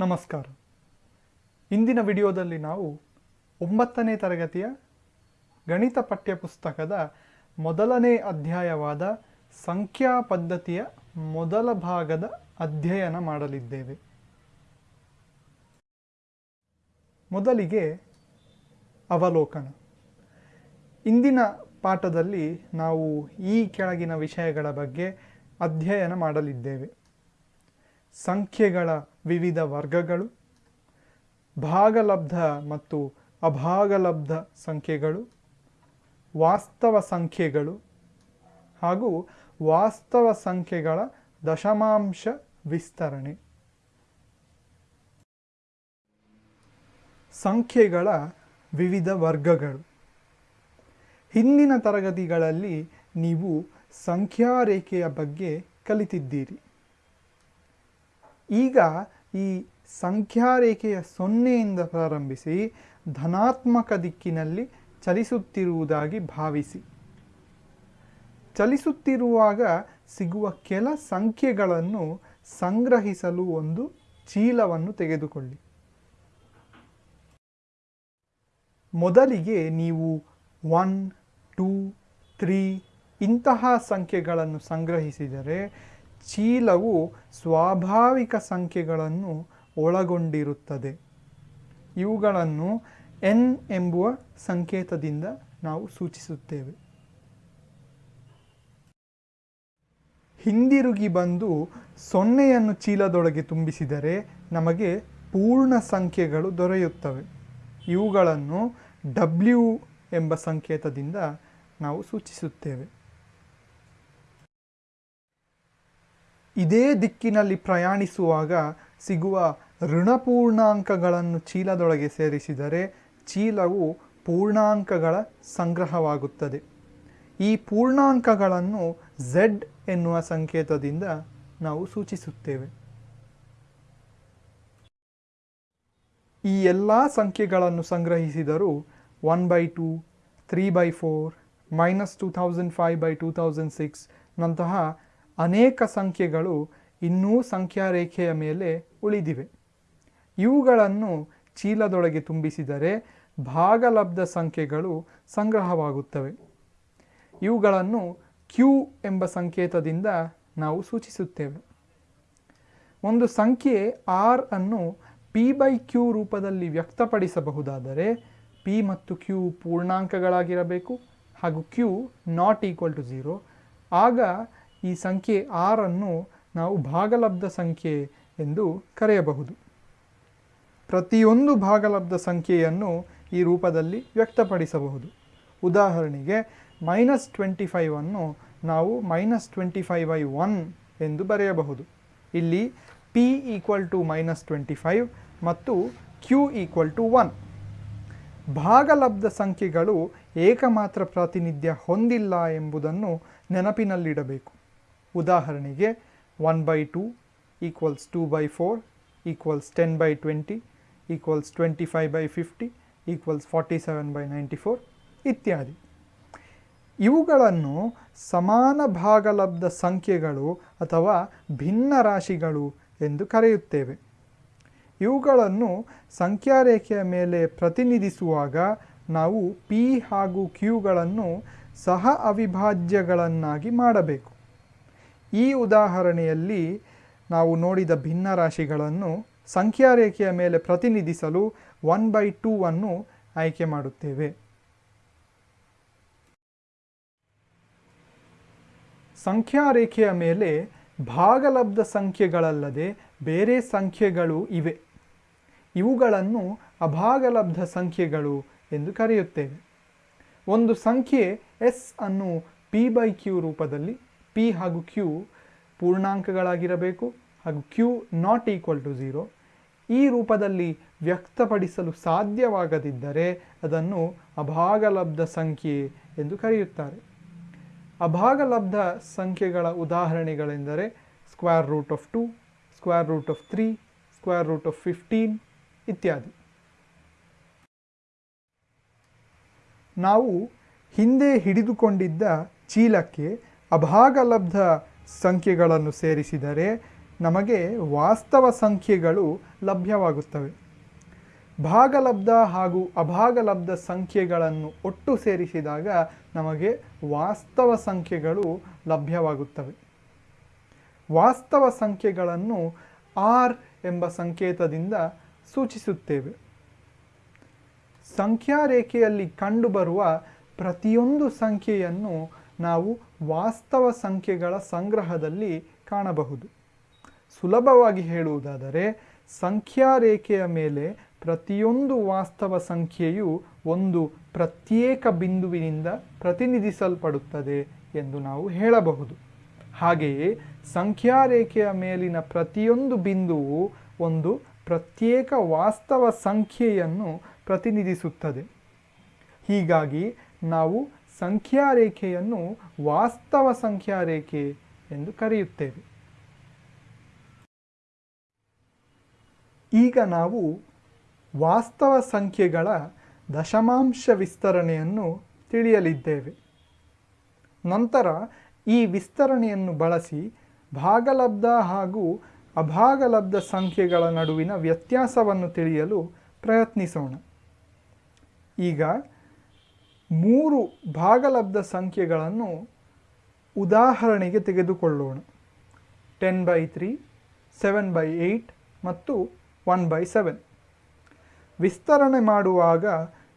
ನಮಸ್ಕಾರ. ಇಂದಿನ ವಿಡಿಯೋದಲ್ಲಿ ನಾವು ಒಂಬತ್ತನೇ ತರಗತಿಯ ಗಣಿತ ಪಠ್ಯಪುಸ್ತಕದ ಮೊದಲನೇ ಅಧ್ಯಾಯವಾದ ಸಂಖ್ಯಾ ಪದ್ಧತಿಯ ಮೊದಲ ಭಾಗದ ಅಧ್ಯಯನ ಮಾಡಲಿದ್ದೇವೆ. ಮೊದಲಿಗೆ ಅವಲೋಕನ. ಇಂದಿನ ಪಾಠದಲ್ಲಿ ನಾವು ಈ ಕೆಳಗಿನ ವಿಷಯಗಳ ಬಗ್ಗೆ ಅಧ್ಯಯನ ಮಾಡಲಿದ್ದೇವೆ. ಸಂಖ್ಯೆಗಳ ವಿವಿಧ ವರ್ಗಗಳು, ಭಾಗಲಬ್ಧ ಮತ್ತು ಅಭಾಗಲಬ್ಧ ಸಂಖ್ಯೆಗಳು, ವಾಸ್ತವ ಸಂಖ್ಯೆಗಳು ಹಾಗೂ ವಾಸ್ತವ ಸಂಖ್ಯೆಗಳ ದಶಮಾಂಶ ವಿಸ್ತರಣೆ. ಸಂಖ್ಯೆಗಳ ವಿವಿಧ ವರ್ಗಗಳು. ಹಿಂದಿನ ತರಗತಿಗಳಲ್ಲಿ ನೀವು ಸಂಖ್ಯಾ ರೇಖೆಯ ಬಗ್ಗೆ ಕಲಿತಿದ್ದೀರಿ. ಈಗ ಈ ಸಂಖ್ಯಾರೇಖೆಯ ಸೊನ್ನೆಯಿಂದ ಪ್ರಾರಂಭಿಸಿ ಧನಾತ್ಮಕ ದಿಕ್ಕಿನಲ್ಲಿ ಚಲಿಸುತ್ತಿರುವುದಾಗಿ ಭಾವಿಸಿ. ಚಲಿಸುತ್ತಿರುವಾಗ ಸಿಗುವ ಕೆಲ ಸಂಖ್ಯೆಗಳನ್ನು ಸಂಗ್ರಹಿಸಲು ಒಂದು ಚೀಲವನ್ನು ತೆಗೆದುಕೊಳ್ಳಿ. ಮೊದಲಿಗೆ ನೀವು ಒನ್, ಟೂ, ತ್ರೀ ಇಂತಹ ಸಂಖ್ಯೆಗಳನ್ನು ಸಂಗ್ರಹಿಸಿದರೆ ಚೀಲವು ಸ್ವಾಭಾವಿಕ ಸಂಖ್ಯೆಗಳನ್ನು ಒಳಗೊಂಡಿರುತ್ತದೆ. ಇವುಗಳನ್ನು ಎನ್ ಎಂಬುವ ಸಂಕೇತದಿಂದ ನಾವು ಸೂಚಿಸುತ್ತೇವೆ. ಹಿಂದಿರುಗಿ ಬಂದು ಸೊನ್ನೆಯನ್ನು ಚೀಲದೊಳಗೆ ತುಂಬಿಸಿದರೆ ನಮಗೆ ಪೂರ್ಣ ಸಂಖ್ಯೆಗಳು ದೊರೆಯುತ್ತವೆ. ಇವುಗಳನ್ನು ಡಬ್ಲ್ಯೂ ಎಂಬ ಸಂಕೇತದಿಂದ ನಾವು ಸೂಚಿಸುತ್ತೇವೆ. ಇದೇ ದಿಕ್ಕಿನಲ್ಲಿ ಪ್ರಯಾಣಿಸುವಾಗ ಸಿಗುವ ಋಣಪೂರ್ಣಾಂಕಗಳನ್ನು ಚೀಲದೊಳಗೆ ಸೇರಿಸಿದರೆ ಚೀಲವು ಪೂರ್ಣಾಂಕಗಳ ಸಂಗ್ರಹವಾಗುತ್ತದೆ. ಈ ಪೂರ್ಣಾಂಕಗಳನ್ನು ಝೆಡ್ ಎನ್ನುವ ಸಂಕೇತದಿಂದ ನಾವು ಸೂಚಿಸುತ್ತೇವೆ. ಈ ಎಲ್ಲ ಸಂಖ್ಯೆಗಳನ್ನು ಸಂಗ್ರಹಿಸಿದರೂ one by two three by four minus two thousand five by two thousand six ನಂತಹ ಅನೇಕ ಸಂಖ್ಯೆಗಳು ಇನ್ನೂ ಸಂಖ್ಯಾರೇಖೆಯ ಮೇಲೆ ಉಳಿದಿವೆ. ಇವುಗಳನ್ನು ಚೀಲದೊಳಗೆ ತುಂಬಿಸಿದರೆ ಭಾಗಲಬ್ಧ ಸಂಖ್ಯೆಗಳು ಸಂಗ್ರಹವಾಗುತ್ತವೆ. ಇವುಗಳನ್ನು ಕ್ಯೂ ಎಂಬ ಸಂಕೇತದಿಂದ ನಾವು ಸೂಚಿಸುತ್ತೇವೆ. ಒಂದು ಸಂಖ್ಯೆ ಆರ್ ಅನ್ನು ಪಿ ಬೈ ಕ್ಯೂ ರೂಪದಲ್ಲಿ ವ್ಯಕ್ತಪಡಿಸಬಹುದಾದರೆ ಪಿ ಮತ್ತು ಕ್ಯೂ ಪೂರ್ಣಾಂಕಗಳಾಗಿರಬೇಕು ಹಾಗೂ q not equal to zero. ಆಗ ಈ ಸಂಖ್ಯೆ ಆರನ್ನು ನಾವು ಭಾಗಲಬ್ಧ ಸಂಖ್ಯೆ ಎಂದು ಕರೆಯಬಹುದು. ಪ್ರತಿಯೊಂದು ಭಾಗಲಬ್ಧ ಸಂಖ್ಯೆಯನ್ನು ಈ ರೂಪದಲ್ಲಿ ವ್ಯಕ್ತಪಡಿಸಬಹುದು. ಉದಾಹರಣೆಗೆ ಮೈನಸ್ ಟ್ವೆಂಟಿ ಫೈವನ್ನು ನಾವು minus twenty five by one ಎಂದು ಬರೆಯಬಹುದು. ಇಲ್ಲಿ p equal to minus twenty five ಮತ್ತು ಕ್ಯೂ ಈಕ್ವಲ್ ಟು ಒನ್ ಭಾಗಲಬ್ಧ ಸಂಖ್ಯೆಗಳು ಏಕಮಾತ್ರ ಪ್ರಾತಿನಿಧ್ಯ ಹೊಂದಿಲ್ಲ ಎಂಬುದನ್ನು ನೆನಪಿನಲ್ಲಿಡಬೇಕು. ಉದಾಹರಣೆಗೆ one by two equals two by four equals ten by twenty equals twenty five by fifty equals forty seven by ninety four ಇತ್ಯಾದಿ. ಇವುಗಳನ್ನು ಸಮಾನ ಭಾಗಲಬ್ಧ ಸಂಖ್ಯೆಗಳು ಅಥವಾ ಭಿನ್ನ ರಾಶಿಗಳು ಎಂದು ಕರೆಯುತ್ತೇವೆ. ಇವುಗಳನ್ನು ಸಂಖ್ಯಾರೇಖೆಯ ಮೇಲೆ ಪ್ರತಿನಿಧಿಸುವಾಗ ನಾವು ಪಿ ಹಾಗೂ ಕ್ಯೂಗಳನ್ನು ಸಹ ಅವಿಭಾಜ್ಯಗಳನ್ನಾಗಿ ಮಾಡಬೇಕು. ಈ ಉದಾಹರಣೆಯಲ್ಲಿ ನಾವು ನೋಡಿದ ಭಿನ್ನ ರಾಶಿಗಳನ್ನು ಸಂಖ್ಯಾರೇಖೆಯ ಮೇಲೆ ಪ್ರತಿನಿಧಿಸಲು ಒನ್ ಬೈ ಟೂ ಅನ್ನು ಆಯ್ಕೆ ಮಾಡುತ್ತೇವೆ. ಸಂಖ್ಯಾರೇಖೆಯ ಮೇಲೆ ಭಾಗಲಬ್ಧ ಸಂಖ್ಯೆಗಳಲ್ಲದೆ ಬೇರೆ ಸಂಖ್ಯೆಗಳು ಇವೆ. ಇವುಗಳನ್ನು ಅಭಾಗಲಬ್ಧ ಸಂಖ್ಯೆಗಳು ಎಂದು ಕರೆಯುತ್ತೇವೆ. ಒಂದು ಸಂಖ್ಯೆ ಎಸ್ ಅನ್ನು ಪಿ ಬೈ ಕ್ಯೂ ರೂಪದಲ್ಲಿ ಪಿ ಹಾಗೂ ಕ್ಯೂ ಪೂರ್ಣಾಂಕಗಳಾಗಿರಬೇಕು ಹಾಗೂ q not equal to zero ಈ ರೂಪದಲ್ಲಿ ವ್ಯಕ್ತಪಡಿಸಲು ಸಾಧ್ಯವಾಗದಿದ್ದರೆ ಅದನ್ನು ಅಭಾಗಲಬ್ಧ ಸಂಖ್ಯೆ ಎಂದು ಕರೆಯುತ್ತಾರೆ. ಅಭಾಗಲಬ್ಧ ಸಂಖ್ಯೆಗಳ ಉದಾಹರಣೆಗಳೆಂದರೆ square root of two square root of three square root of fifteen ಇತ್ಯಾದಿ. ನಾವು ಹಿಂದೆ ಹಿಡಿದುಕೊಂಡಿದ್ದ ಚೀಲಕ್ಕೆ ಅಭಾಗಲಬ್ಧ ಸಂಖ್ಯೆಗಳನ್ನು ಸೇರಿಸಿದರೆ ನಮಗೆ ವಾಸ್ತವ ಸಂಖ್ಯೆಗಳು ಲಭ್ಯವಾಗುತ್ತವೆ. ಭಾಗಲಬ್ಧ ಹಾಗೂ ಅಭಾಗಲಬ್ಧ ಸಂಖ್ಯೆಗಳನ್ನು ಒಟ್ಟು ಸೇರಿಸಿದಾಗ ನಮಗೆ ವಾಸ್ತವ ಸಂಖ್ಯೆಗಳು ಲಭ್ಯವಾಗುತ್ತವೆ. ವಾಸ್ತವ ಸಂಖ್ಯೆಗಳನ್ನು ಆರ್ ಎಂಬ ಸಂಕೇತದಿಂದ ಸೂಚಿಸುತ್ತೇವೆ. ಸಂಖ್ಯಾ ರೇಖೆಯಲ್ಲಿ ಕಂಡುಬರುವ ಪ್ರತಿಯೊಂದು ಸಂಖ್ಯೆಯನ್ನು ನಾವು ವಾಸ್ತವ ಸಂಖ್ಯೆಗಳ ಸಂಗ್ರಹದಲ್ಲಿ ಕಾಣಬಹುದು. ಸುಲಭವಾಗಿ ಹೇಳುವುದಾದರೆ ಸಂಖ್ಯಾ ರೇಖೆಯ ಮೇಲೆ ಪ್ರತಿಯೊಂದು ವಾಸ್ತವ ಸಂಖ್ಯೆಯು ಒಂದು ಪ್ರತ್ಯೇಕ ಬಿಂದುವಿನಿಂದ ಪ್ರತಿನಿಧಿಸಲ್ಪಡುತ್ತದೆ ಎಂದು ನಾವು ಹೇಳಬಹುದು. ಹಾಗೆಯೇ ಸಂಖ್ಯಾ ರೇಖೆಯ ಮೇಲಿನ ಪ್ರತಿಯೊಂದು ಬಿಂದುವು ಒಂದು ಪ್ರತ್ಯೇಕ ವಾಸ್ತವ ಸಂಖ್ಯೆಯನ್ನು ಪ್ರತಿನಿಧಿಸುತ್ತದೆ. ಹೀಗಾಗಿ ನಾವು ಸಂಖ್ಯಾ ರೇಖೆಯನ್ನು ವಾಸ್ತವ ಸಂಖ್ಯಾ ರೇಖೆ ಎಂದು ಕರೆಯುತ್ತೇವೆ. ಈಗ ನಾವು ವಾಸ್ತವ ಸಂಖ್ಯೆಗಳ ದಶಮಾಂಶ ವಿಸ್ತರಣೆಯನ್ನು ತಿಳಿಯಲಿದ್ದೇವೆ. ನಂತರ ಈ ವಿಸ್ತರಣೆಯನ್ನು ಬಳಸಿ ಭಾಗಲಬ್ಧ ಹಾಗೂ ಅಭಾಗಲಬ್ಧ ಸಂಖ್ಯೆಗಳ ನಡುವಿನ ವ್ಯತ್ಯಾಸವನ್ನು ತಿಳಿಯಲು ಪ್ರಯತ್ನಿಸೋಣ. ಈಗ ಮೂರು ಭಾಗಲಬ್ಧ ಸಂಖ್ಯೆಗಳನ್ನು ಉದಾಹರಣೆಗೆ ತೆಗೆದುಕೊಳ್ಳೋಣ. Ten by three seven by eight ಮತ್ತು ಒನ್ ಬೈ ಸೆವೆನ್ ವಿಸ್ತರಣೆ ಮಾಡುವಾಗ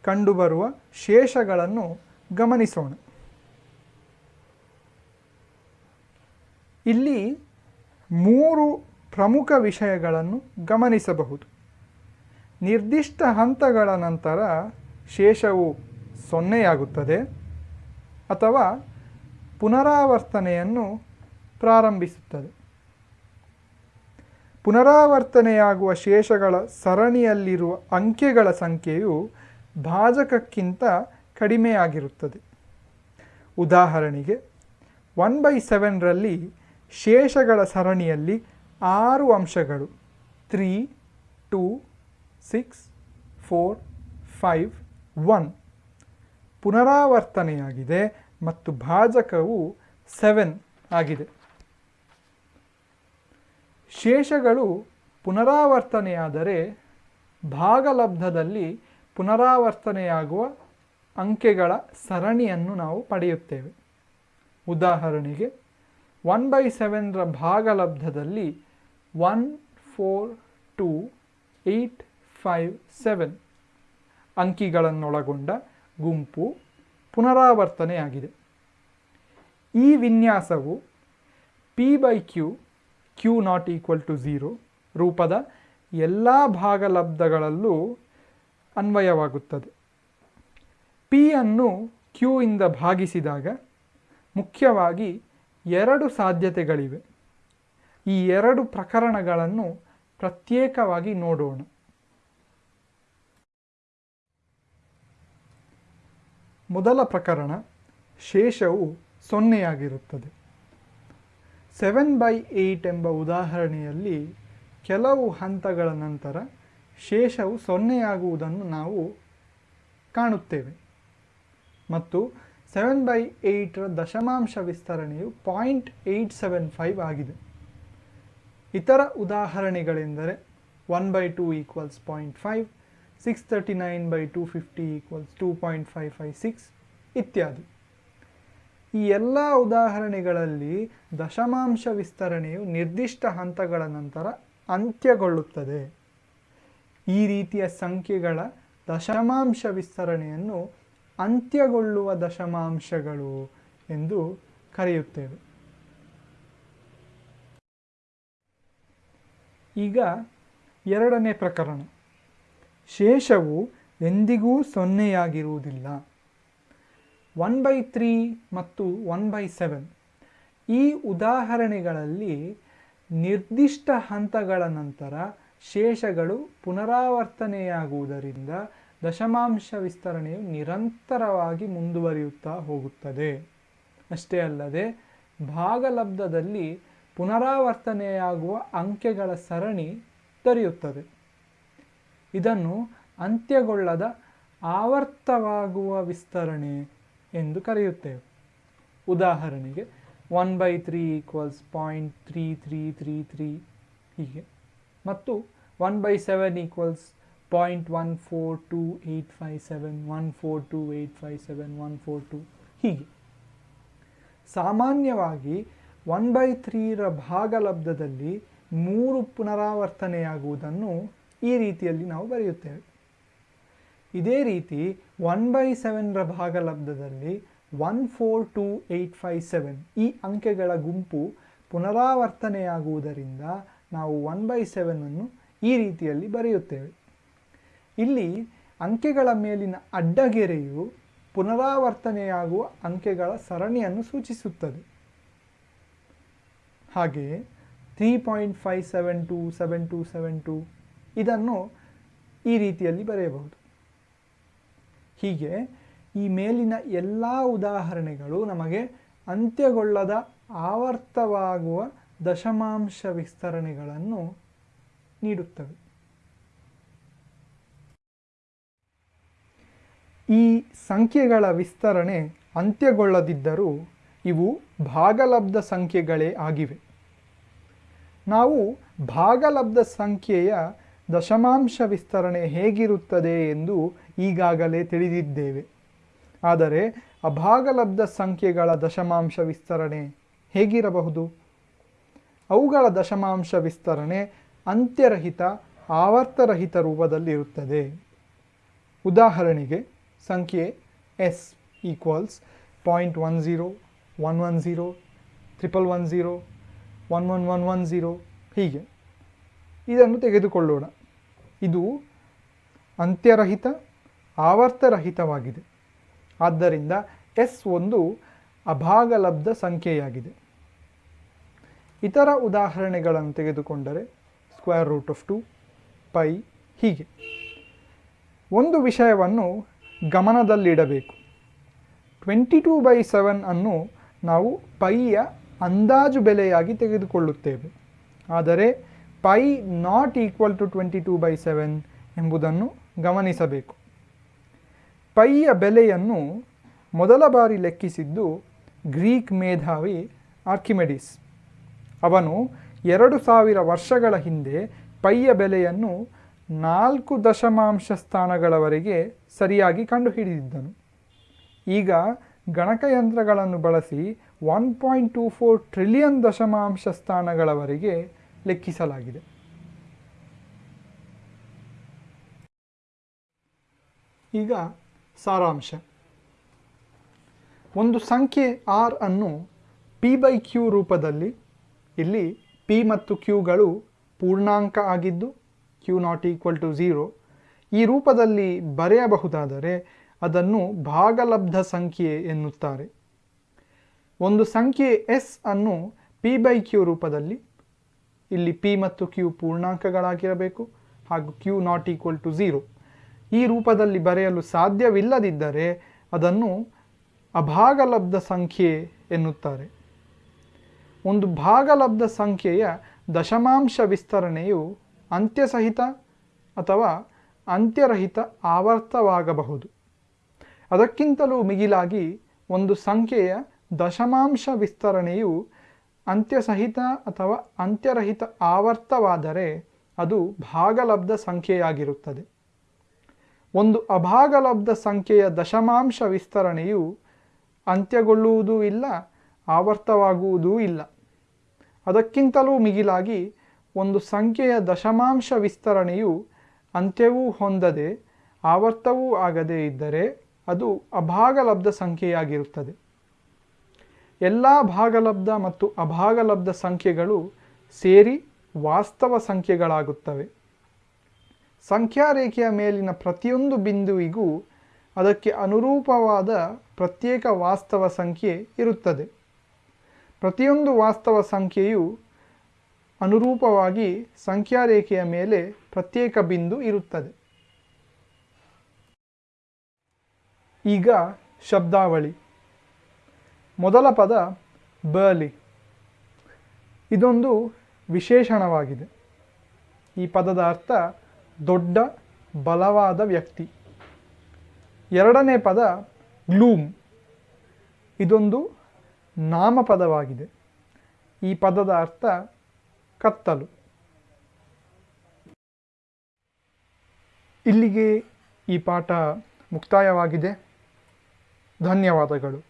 ಕಂಡುಬರುವ ಶೇಷಗಳನ್ನು ಗಮನಿಸೋಣ. ಇಲ್ಲಿ ಮೂರು ಪ್ರಮುಖ ವಿಷಯಗಳನ್ನು ಗಮನಿಸಬಹುದು. ನಿರ್ದಿಷ್ಟ ಹಂತಗಳ ನಂತರ ಶೇಷವು ಸೊನ್ನೆಯಾಗುತ್ತದೆ ಅಥವಾ ಪುನರಾವರ್ತನೆಯನ್ನು ಪ್ರಾರಂಭಿಸುತ್ತದೆ. ಪುನರಾವರ್ತನೆಯಾಗುವ ಶೇಷಗಳ ಸರಣಿಯಲ್ಲಿರುವ ಅಂಕೆಗಳ ಸಂಖ್ಯೆಯು ಭಾಜಕಕ್ಕಿಂತ ಕಡಿಮೆಯಾಗಿರುತ್ತದೆ. ಉದಾಹರಣೆಗೆ ಒನ್ ಬೈ ಸೆವೆನ್ರಲ್ಲಿ ಶೇಷಗಳ ಸರಣಿಯಲ್ಲಿ ಆರು ಅಂಶಗಳು three two six four five one ಪುನರಾವರ್ತನೆಯಾಗಿದೆ ಮತ್ತು ಭಾಜಕವು ಸೆವೆನ್ ಆಗಿದೆ. ಶೇಷಗಳು ಪುನರಾವರ್ತನೆಯಾದರೆ ಭಾಗಲಬ್ಧದಲ್ಲಿ ಪುನರಾವರ್ತನೆಯಾಗುವ ಅಂಕೆಗಳ ಸರಣಿಯನ್ನು ನಾವು ಪಡೆಯುತ್ತೇವೆ. ಉದಾಹರಣೆಗೆ ಒನ್ ಬೈ ಸೆವೆನ್ರ ಭಾಗಲಬ್ಧದಲ್ಲಿ one four two eight five seven ಅಂಕಿಗಳನ್ನೊಳಗೊಂಡ ಗುಂಪು ಪುನರಾವರ್ತನೆಯಾಗಿದೆ. ಈ ವಿನ್ಯಾಸವು P by Q Q not equal to zero ರೂಪದ ಎಲ್ಲ ಭಾಗಲಬ್ಧಗಳಲ್ಲೂ ಅನ್ವಯವಾಗುತ್ತದೆ. ಪಿ ಅನ್ನು ಕ್ಯೂ ಇಂದ ಭಾಗಿಸಿದಾಗ ಮುಖ್ಯವಾಗಿ ಎರಡು ಸಾಧ್ಯತೆಗಳಿವೆ. ಈ ಎರಡು ಪ್ರಕರಣಗಳನ್ನು ಪ್ರತ್ಯೇಕವಾಗಿ ನೋಡೋಣ. ಮೊದಲ ಪ್ರಕರಣ ಶೇಷವು ಸೊನ್ನೆಯಾಗಿರುತ್ತದೆ. ಸೆವೆನ್ ಬೈ ಏಯ್ಟ್ ಎಂಬ ಉದಾಹರಣೆಯಲ್ಲಿ ಕೆಲವು ಹಂತಗಳ ನಂತರ ಶೇಷವು ಸೊನ್ನೆಯಾಗುವುದನ್ನು ನಾವು ಕಾಣುತ್ತೇವೆ. ಮತ್ತು ಸೆವೆನ್ ಬೈ ಏಯ್ಟರ ದಶಮಾಂಶ ವಿಸ್ತರಣೆಯು ಪಾಯಿಂಟ್ ಏಯ್ಟ್ ಸೆವೆನ್ ಫೈವ್ ಆಗಿದೆ. ಇತರ ಉದಾಹರಣೆಗಳೆಂದರೆ one by two equals point five six thirty nine by two fifty equals two point five five six ಇತ್ಯಾದಿ. ಈ ಎಲ್ಲ ಉದಾಹರಣೆಗಳಲ್ಲಿ ದಶಮಾಂಶ ವಿಸ್ತರಣೆಯು ನಿರ್ದಿಷ್ಟ ಹಂತಗಳ ನಂತರ ಅಂತ್ಯಗೊಳ್ಳುತ್ತದೆ. ಈ ರೀತಿಯ ಸಂಖ್ಯೆಗಳ ದಶಮಾಂಶ ವಿಸ್ತರಣೆಯನ್ನು ಅಂತ್ಯಗೊಳ್ಳುವ ದಶಮಾಂಶಗಳು ಎಂದು ಕರೆಯುತ್ತೇವೆ. ಈಗ ಎರಡನೇ ಪ್ರಕರಣ. ಶೇಷವು ಎಂದಿಗೂ ಸೊನ್ನೆಯಾಗಿರುವುದಿಲ್ಲ. ಒನ್ ಬೈ ತ್ರೀ ಮತ್ತು ಒನ್ ಬೈ ಸೆವೆನ್. ಈ ಉದಾಹರಣೆಗಳಲ್ಲಿ ನಿರ್ದಿಷ್ಟ ಹಂತಗಳ ನಂತರ ಶೇಷಗಳು ಪುನರಾವರ್ತನೆಯಾಗುವುದರಿಂದ ದಶಮಾಂಶ ವಿಸ್ತರಣೆಯು ನಿರಂತರವಾಗಿ ಮುಂದುವರಿಯುತ್ತಾ ಹೋಗುತ್ತದೆ. ಅಷ್ಟೇ ಅಲ್ಲದೆ, ಭಾಗಲಬ್ಧದಲ್ಲಿ ಪುನರಾವರ್ತನೆಯಾಗುವ ಅಂಕೆಗಳ ಸರಣಿ ದೊರೆಯುತ್ತದೆ. ಇದನ್ನು ಅಂತ್ಯಗೊಳ್ಳದ ಆವರ್ತವಾಗುವ ವಿಸ್ತರಣೆ ಎಂದು ಕರೆಯುತ್ತೇವೆ. ಉದಾಹರಣೆಗೆ one by three equals point three three three three ಹೀಗೆ. ಮತ್ತು one by seven equals point one four two eight five seven one four two eight five seven one four two ಹೀಗೆ. ಸಾಮಾನ್ಯವಾಗಿ ಒನ್ ಬೈ ತ್ರೀರ ಭಾಗಲಬ್ಧದಲ್ಲಿ ಮೂರು ಪುನರಾವರ್ತನೆಯಾಗುವುದನ್ನು ಈ ರೀತಿಯಲ್ಲಿ ನಾವು ಬರೆಯುತ್ತೇವೆ. ಇದೇ ರೀತಿ ಒನ್ ಬೈ ಸೆವೆನ್ರ ಭಾಗಲಬ್ಧದಲ್ಲಿ one four two eight five seven ಈ ಅಂಕೆಗಳ ಗುಂಪು ಪುನರಾವರ್ತನೆಯಾಗುವುದರಿಂದ ನಾವು ಒನ್ ಬೈ ಸೆವೆನನ್ನು ಈ ರೀತಿಯಲ್ಲಿ ಬರೆಯುತ್ತೇವೆ. ಇಲ್ಲಿ ಅಂಕೆಗಳ ಮೇಲಿನ ಅಡ್ಡಗೆರೆಯು ಪುನರಾವರ್ತನೆಯಾಗುವ ಅಂಕೆಗಳ ಸರಣಿಯನ್ನು ಸೂಚಿಸುತ್ತದೆ. ಹಾಗೆಯೇ three point five seven two seven two seven two ಇದನ್ನು ಈ ರೀತಿಯಲ್ಲಿ ಬರೆಯಬಹುದು. ಹೀಗೆ ಈ ಮೇಲಿನ ಎಲ್ಲ ಉದಾಹರಣೆಗಳು ನಮಗೆ ಅಂತ್ಯಗೊಳ್ಳದ ಆವರ್ತವಾಗುವ ದಶಮಾಂಶ ವಿಸ್ತರಣೆಗಳನ್ನು ನೀಡುತ್ತವೆ. ಈ ಸಂಖ್ಯೆಗಳ ವಿಸ್ತರಣೆ ಅಂತ್ಯಗೊಳ್ಳದಿದ್ದರೂ ಇವು ಭಾಗಲಬ್ಧ ಸಂಖ್ಯೆಗಳೇ ಆಗಿವೆ. ನಾವು ಭಾಗಲಬ್ಧ ಸಂಖ್ಯೆಯ ದಶಮಾಂಶ ವಿಸ್ತರಣೆ ಹೇಗಿರುತ್ತದೆ ಎಂದು ಈಗಾಗಲೇ ತಿಳಿದಿದ್ದೇವೆ. ಆದರೆ ಅಭಾಗಲಬ್ಧ ಸಂಖ್ಯೆಗಳ ದಶಮಾಂಶ ವಿಸ್ತರಣೆ ಹೇಗಿರಬಹುದು? ಅವುಗಳ ದಶಮಾಂಶ ವಿಸ್ತರಣೆ ಅಂತ್ಯರಹಿತ, ಆವರ್ತರಹಿತ ರೂಪದಲ್ಲಿರುತ್ತದೆ. ಉದಾಹರಣೆಗೆ ಸಂಖ್ಯೆ S equals point one zero one one zero triple one zero one one one one zero ಹೀಗೆ. ಇದನ್ನು ತೆಗೆದುಕೊಳ್ಳೋಣ. ಇದು ಅಂತ್ಯರಹಿತ, ಆವರ್ತರಹಿತವಾಗಿದೆ. ಆದ್ದರಿಂದ ಎಸ್ ಒಂದು ಅಭಾಗಲಬ್ಧ ಸಂಖ್ಯೆಯಾಗಿದೆ. ಇತರ ಉದಾಹರಣೆಗಳನ್ನು ತೆಗೆದುಕೊಂಡರೆ square root of two pi ಹೀಗೆ. ಒಂದು ವಿಷಯವನ್ನು ಗಮನದಲ್ಲಿಡಬೇಕು. ಟ್ವೆಂಟಿ ಟೂ ಬೈ ಸೆವೆನ್ ಅನ್ನು ನಾವು ಪೈಯ ಅಂದಾಜು ಬೆಲೆಯಾಗಿ ತೆಗೆದುಕೊಳ್ಳುತ್ತೇವೆ. ಆದರೆ pi not equal to twenty two by seven ಎಂಬುದನ್ನು ಗಮನಿಸಬೇಕು. ಪೈಯ ಬೆಲೆಯನ್ನು ಮೊದಲ ಬಾರಿ ಲೆಕ್ಕಿಸಿದ್ದು ಗ್ರೀಕ್ ಮೇಧಾವಿ ಆರ್ಕಿಮೆಡಿಸ್. ಅವನು ಎರಡು ಸಾವಿರ ವರ್ಷಗಳ ಹಿಂದೆ ಪೈಯ ಬೆಲೆಯನ್ನು ನಾಲ್ಕು ದಶಮಾಂಶ ಸ್ಥಾನಗಳವರೆಗೆ ಸರಿಯಾಗಿ ಕಂಡುಹಿಡಿದಿದ್ದನು. ಈಗ ಗಣಕಯಂತ್ರಗಳನ್ನು ಬಳಸಿ one point two four trillion ದಶಮಾಂಶ ಸ್ಥಾನಗಳವರೆಗೆ ಲೆಕ್ಕಿಸಲಾಗಿದೆ. ಈಗ ಸಾರಾಂಶ. ಒಂದು ಸಂಖ್ಯೆ ಆರ್ ಅನ್ನು ಪಿ ಬೈ ಕ್ಯೂ ರೂಪದಲ್ಲಿ, ಇಲ್ಲಿ ಪಿ ಮತ್ತು ಕ್ಯೂಗಳು ಪೂರ್ಣಾಂಕ ಆಗಿದ್ದು Q not equal to zero ಈ ರೂಪದಲ್ಲಿ ಬರೆಯಬಹುದಾದರೆ ಅದನ್ನು ಭಾಗಲಬ್ಧ ಸಂಖ್ಯೆ ಎನ್ನುತ್ತಾರೆ. ಒಂದು ಸಂಖ್ಯೆ ಎಸ್ ಅನ್ನು ಪಿ ಬೈ ಕ್ಯೂ ರೂಪದಲ್ಲಿ ಇಲ್ಲಿ ಪಿ ಮತ್ತು ಕ್ಯೂ ಪೂರ್ಣಾಂಕಗಳಾಗಿರಬೇಕು ಹಾಗೂ Q not equal to zero ಈ ರೂಪದಲ್ಲಿ ಬರೆಯಲು ಸಾಧ್ಯವಿಲ್ಲದಿದ್ದರೆ ಅದನ್ನು ಅಭಾಗಲಬ್ಧ ಸಂಖ್ಯೆ ಎನ್ನುತ್ತಾರೆ. ಒಂದು ಭಾಗಲಬ್ಧ ಸಂಖ್ಯೆಯ ದಶಮಾಂಶ ವಿಸ್ತರಣೆಯು ಅಂತ್ಯಸಹಿತ ಅಥವಾ ಅಂತ್ಯರಹಿತ ಆವರ್ತವಾಗಬಹುದು. ಅದಕ್ಕಿಂತಲೂ ಮಿಗಿಲಾಗಿ ಒಂದು ಸಂಖ್ಯೆಯ ದಶಮಾಂಶ ವಿಸ್ತರಣೆಯು ಅಂತ್ಯಸಹಿತ ಅಥವಾ ಅಂತ್ಯರಹಿತ ಆವರ್ತವಾದರೆ ಅದು ಭಾಗಲಬ್ಧ ಸಂಖ್ಯೆಯಾಗಿರುತ್ತದೆ. ಒಂದು ಅಭಾಗಲಬ್ಧ ಸಂಖ್ಯೆಯ ದಶಮಾಂಶ ವಿಸ್ತರಣೆಯು ಅಂತ್ಯಗೊಳ್ಳುವುದೂ ಇಲ್ಲ, ಆವರ್ತವಾಗುವುದೂ ಇಲ್ಲ. ಅದಕ್ಕಿಂತಲೂ ಮಿಗಿಲಾಗಿ ಒಂದು ಸಂಖ್ಯೆಯ ದಶಮಾಂಶ ವಿಸ್ತರಣೆಯು ಅಂತ್ಯವೂ ಹೊಂದದೆ ಆವರ್ತವೂ ಆಗದೇ ಇದ್ದರೆ ಅದು ಅಭಾಗಲಬ್ಧ ಸಂಖ್ಯೆಯಾಗಿರುತ್ತದೆ. ಎಲ್ಲ ಭಾಗಲಬ್ಧ ಮತ್ತು ಅಭಾಗಲಬ್ಧ ಸಂಖ್ಯೆಗಳು ಸೇರಿ ವಾಸ್ತವ ಸಂಖ್ಯೆಗಳಾಗುತ್ತವೆ. ಸಂಖ್ಯಾರೇಖೆಯ ಮೇಲಿನ ಪ್ರತಿಯೊಂದು ಬಿಂದುವಿಗೂ ಅದಕ್ಕೆ ಅನುರೂಪವಾದ ಪ್ರತ್ಯೇಕ ವಾಸ್ತವ ಸಂಖ್ಯೆ ಇರುತ್ತದೆ. ಪ್ರತಿಯೊಂದು ವಾಸ್ತವ ಸಂಖ್ಯೆಯು ಅನುರೂಪವಾಗಿ ಸಂಖ್ಯಾರೇಖೆಯ ಮೇಲೆ ಪ್ರತ್ಯೇಕ ಬಿಂದು ಇರುತ್ತದೆ. ಈಗ ಶಬ್ದಾವಳಿ. ಮೊದಲ ಪದ ಬರ್ಲಿ. ಇದೊಂದು ವಿಶೇಷಣವಾಗಿದೆ ಈ ಪದದ ಅರ್ಥ ದೊಡ್ಡ ಬಲವಾದ ವ್ಯಕ್ತಿ. ಎರಡನೇ ಪದ ಗ್ಲೂಮ್. ಇದೊಂದು ನಾಮಪದವಾಗಿದೆ. ಈ ಪದದ ಅರ್ಥ ಕತ್ತಲು. ಇಲ್ಲಿಗೆ ಈ ಪಾಠ ಮುಕ್ತಾಯವಾಗಿದೆ. ಧನ್ಯವಾದಗಳು.